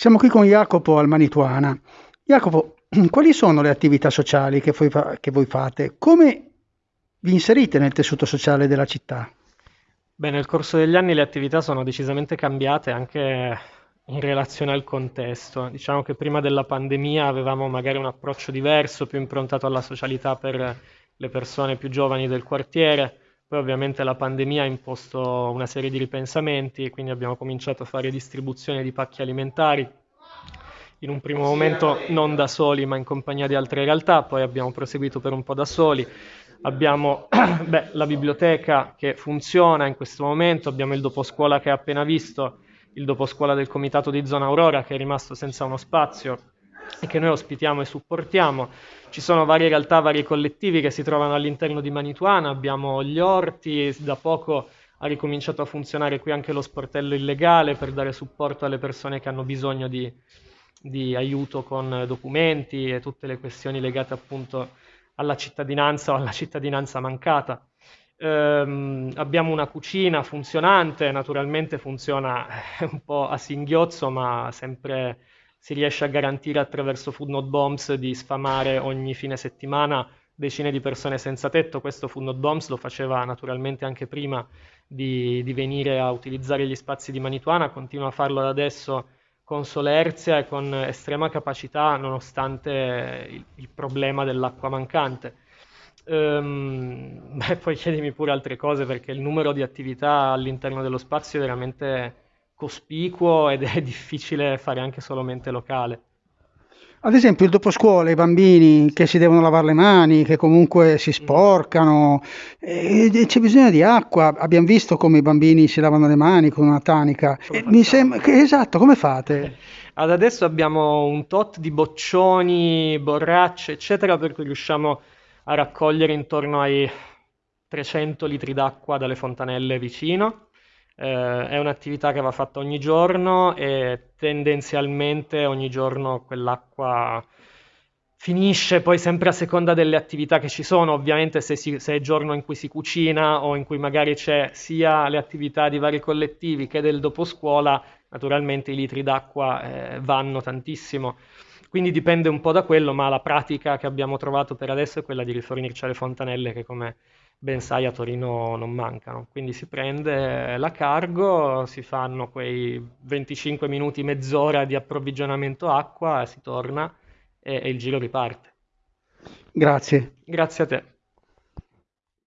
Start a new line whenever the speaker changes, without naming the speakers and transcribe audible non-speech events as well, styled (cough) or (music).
Siamo qui con Jacopo al Manituana. Jacopo, (clears throat) quali sono le attività sociali che voi, fa- che voi fate? Come vi inserite nel tessuto sociale della città?
Beh, nel corso degli anni le attività sono decisamente cambiate anche in relazione al contesto. Diciamo che prima della pandemia avevamo magari un approccio diverso, più improntato alla socialità per le persone più giovani del quartiere. Poi ovviamente la pandemia ha imposto una serie di ripensamenti, quindi abbiamo cominciato a fare distribuzione di pacchi alimentari, in un primo momento non da soli ma in compagnia di altre realtà, poi abbiamo proseguito per un po' da soli. Abbiamo (clears throat) beh, la biblioteca che funziona in questo momento, abbiamo il doposcuola che hai appena visto, il doposcuola del comitato di zona Aurora che è rimasto senza uno spazio e che noi ospitiamo e supportiamo. Ci sono varie realtà, vari collettivi che si trovano all'interno di Manituana, abbiamo gli orti, da poco ha ricominciato a funzionare qui anche lo sportello illegale per dare supporto alle persone che hanno bisogno di, di aiuto con documenti e tutte le questioni legate appunto alla cittadinanza o alla cittadinanza mancata. Ehm, abbiamo una cucina funzionante, naturalmente funziona un po' a singhiozzo, ma sempre si riesce a garantire attraverso Food Not Bombs di sfamare ogni fine settimana decine di persone senza tetto. Questo Food Not Bombs lo faceva naturalmente anche prima di, di venire a utilizzare gli spazi di Manituana, continua a farlo adesso con solerzia e con estrema capacità nonostante il, il problema dell'acqua mancante. Ehm, (laughs) beh, poi chiedimi pure altre cose perché il numero di attività all'interno dello spazio è veramente cospicuo (laughs) ed è difficile fare anche solamente locale.
Ad esempio il doposcuola, i bambini che si devono lavare le mani, che comunque si
Mm.
sporcano, e e c'è bisogno di acqua. Abbiamo visto come i bambini si lavano le mani con una tanica.
Come
E mi sembra che esatto, come fate? (laughs)
Ad adesso abbiamo un tot di boccioni, borracce, eccetera, per cui riusciamo a raccogliere intorno ai 300 litri d'acqua dalle fontanelle vicino. Eh, è un'attività che va fatta ogni giorno e tendenzialmente ogni giorno quell'acqua finisce poi sempre a seconda delle attività che ci sono. Ovviamente se, si- se è giorno in cui si cucina o in cui magari c'è sia le attività di vari collettivi che del doposcuola, naturalmente i litri d'acqua eh, vanno tantissimo. Quindi dipende un po' da quello, ma la pratica che abbiamo trovato per adesso è quella di rifornirci alle fontanelle che come ben sai a Torino non mancano. Quindi si prende la cargo, si fanno quei 25 minuti, mezz'ora di approvvigionamento acqua, si torna e, e il giro riparte.
Grazie.
Grazie a te.